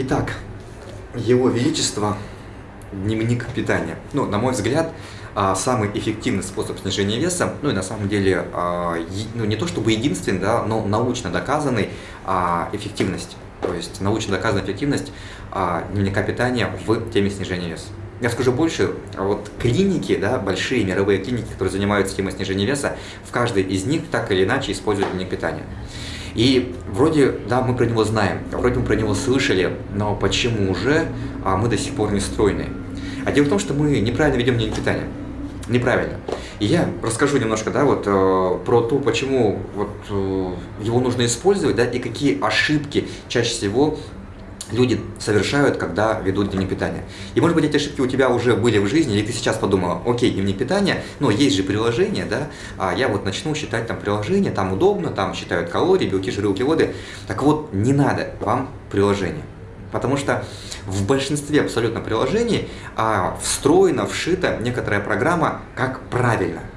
Итак, Его Величество, дневник питания. Ну, на мой взгляд, а, самый эффективный способ снижения веса, ну и на самом деле, а, ну не то чтобы единственный, да, но научно доказанный а, эффективность. То есть научно доказанная эффективность дневника питания в теме снижения веса. Я скажу больше, вот клиники, да, большие мировые клиники, которые занимаются темой снижения веса, в каждой из них так или иначе используют дневник питания. И вроде, да, мы про него знаем, вроде мы про него слышали, но почему же а, мы до сих пор не стройны? А дело в том, что мы неправильно ведем дневник питания. Неправильно. И я расскажу немножко, да, вот э, про то, почему вот э, его нужно использовать, да, и какие ошибки чаще всего люди совершают, когда ведут дневник питания. И может быть эти ошибки у тебя уже были в жизни, или ты сейчас подумала, окей, дневник питания, но есть же приложение, да, а я вот начну считать там приложение, там удобно, там считают калории, белки, жиры, углеводы. Так вот, не надо вам приложение. Потому что в большинстве абсолютно приложений а, встроена, вшита некоторая программа, как правильно –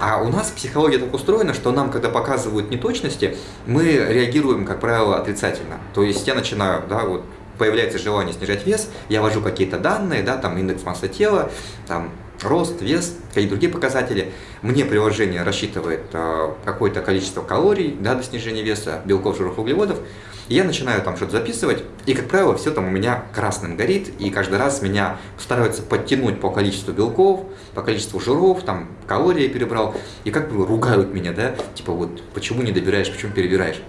а у нас психология так устроена, что нам, когда показывают неточности, мы реагируем, как правило, отрицательно. То есть я начинаю, да, вот появляется желание снижать вес, я ввожу какие-то данные, да, там индекс массы тела, там рост, вес, какие-то другие показатели. Мне приложение рассчитывает э, какое-то количество калорий да, до снижения веса, белков, жиров, углеводов. И я начинаю там что-то записывать, и, как правило, все там у меня красным горит, и каждый раз меня стараются подтянуть по количеству белков, по количеству жиров, там, калории перебрал, и как бы ругают меня, да, типа вот, почему не добираешь, почему перебираешь.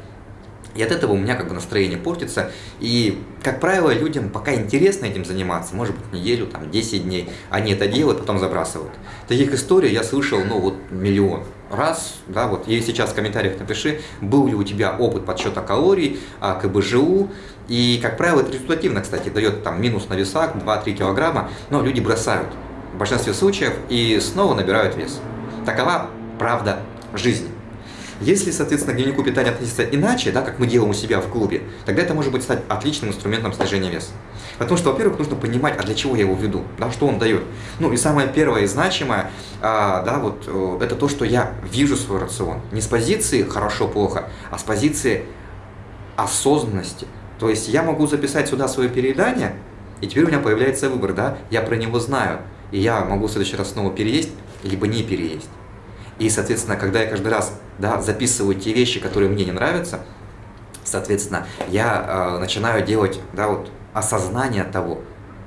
И от этого у меня как бы настроение портится. И, как правило, людям пока интересно этим заниматься, может быть, неделю, там, 10 дней, они это делают, потом забрасывают. Таких историй я слышал, ну, вот, миллион раз, да, вот, и сейчас в комментариях напиши, был ли у тебя опыт подсчета калорий, а, КБЖУ, и, как правило, это результативно, кстати, дает там минус на весах 2-3 килограмма, но люди бросают в большинстве случаев и снова набирают вес. Такова правда жизни. Если, соответственно, к дневнику питания относиться иначе, да, как мы делаем у себя в клубе, тогда это может быть стать отличным инструментом снижения веса. Потому что, во-первых, нужно понимать, а для чего я его веду, да, что он дает. Ну и самое первое и значимое, а, да, вот, э, это то, что я вижу свой рацион. Не с позиции хорошо-плохо, а с позиции осознанности. То есть я могу записать сюда свое переедание, и теперь у меня появляется выбор, да, я про него знаю, и я могу в следующий раз снова переесть, либо не переесть. И, соответственно, когда я каждый раз да, записываю те вещи, которые мне не нравятся, соответственно, я э, начинаю делать да, вот, осознание того,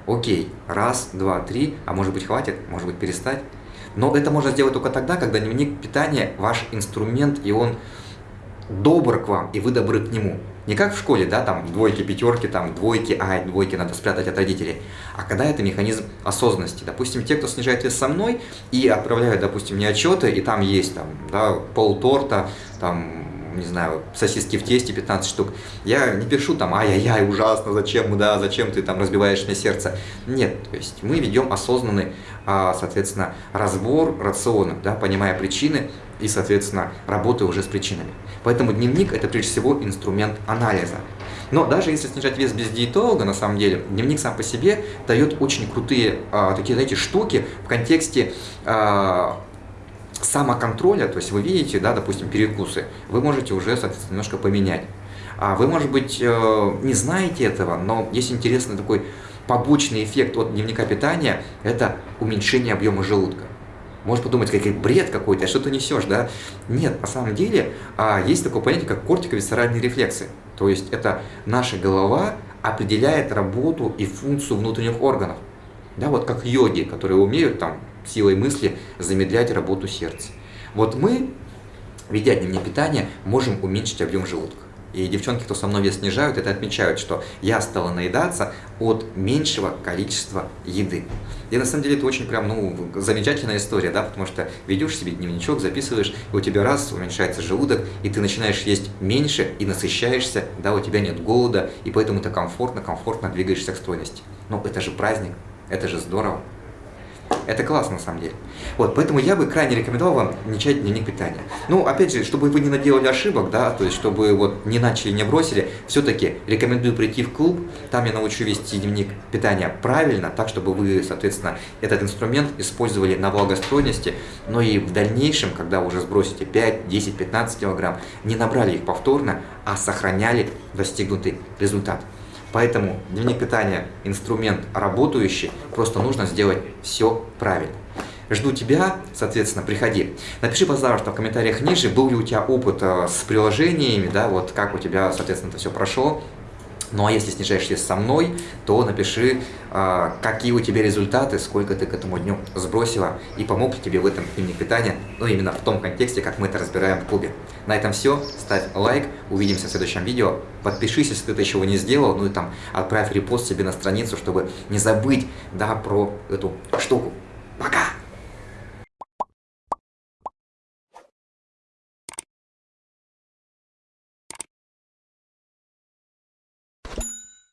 окей, раз, два, три, а может быть хватит, может быть перестать. Но это можно сделать только тогда, когда дневник питания ваш инструмент, и он добр к вам, и вы добры к нему. Не как в школе, да, там двойки, пятерки, там двойки, а двойки надо спрятать от родителей. А когда это механизм осознанности. Допустим, те, кто снижает вес со мной и отправляют, допустим, мне отчеты, и там есть там, да, пол торта, там, не знаю, сосиски в тесте 15 штук. Я не пишу там, ай-яй-яй, ужасно, зачем, да, зачем ты там разбиваешь мне сердце. Нет, то есть мы ведем осознанный, а, соответственно, разбор рациона, да, понимая причины и, соответственно, работая уже с причинами. Поэтому дневник – это прежде всего инструмент анализа. Но даже если снижать вес без диетолога, на самом деле, дневник сам по себе дает очень крутые а, такие, знаете, штуки в контексте а, самоконтроля, то есть вы видите, да, допустим, перекусы, вы можете уже, соответственно, немножко поменять. А вы, может быть, э, не знаете этого, но есть интересный такой побочный эффект от дневника питания – это уменьшение объема желудка. Может подумать, какой бред какой-то, а что ты несешь, да? Нет, на самом деле а, есть такое понятие, как кортиковисцеральные рефлексы. То есть это наша голова определяет работу и функцию внутренних органов. Да, вот как йоги, которые умеют там силой мысли замедлять работу сердца. Вот мы, ведя дневник питания, можем уменьшить объем желудка. И девчонки, кто со мной вес снижают, это отмечают, что я стала наедаться от меньшего количества еды. И на самом деле это очень прям, ну, замечательная история, да, потому что ведешь себе дневничок, записываешь, и у тебя раз уменьшается желудок, и ты начинаешь есть меньше и насыщаешься, да, у тебя нет голода, и поэтому ты комфортно, комфортно двигаешься к стройности. Но это же праздник, это же здорово. Это классно на самом деле. Вот, поэтому я бы крайне рекомендовал вам начать дневник питания. Ну, опять же, чтобы вы не наделали ошибок, да, то есть чтобы вот не начали, не бросили, все-таки рекомендую прийти в клуб, там я научу вести дневник питания правильно, так, чтобы вы, соответственно, этот инструмент использовали на благостройности, но и в дальнейшем, когда уже сбросите 5, 10, 15 килограмм, не набрали их повторно, а сохраняли достигнутый результат. Поэтому дневник питания – инструмент работающий, просто нужно сделать все правильно. Жду тебя, соответственно, приходи. Напиши, пожалуйста, в комментариях ниже, был ли у тебя опыт э, с приложениями, да, вот как у тебя, соответственно, это все прошло. Ну а если снижаешь вес со мной, то напиши, э, какие у тебя результаты, сколько ты к этому дню сбросила и помог ли тебе в этом дневник питания, ну именно в том контексте, как мы это разбираем в клубе. На этом все, ставь лайк, увидимся в следующем видео, подпишись, если ты это еще не сделал, ну и там отправь репост себе на страницу, чтобы не забыть, да, про эту штуку. Пока!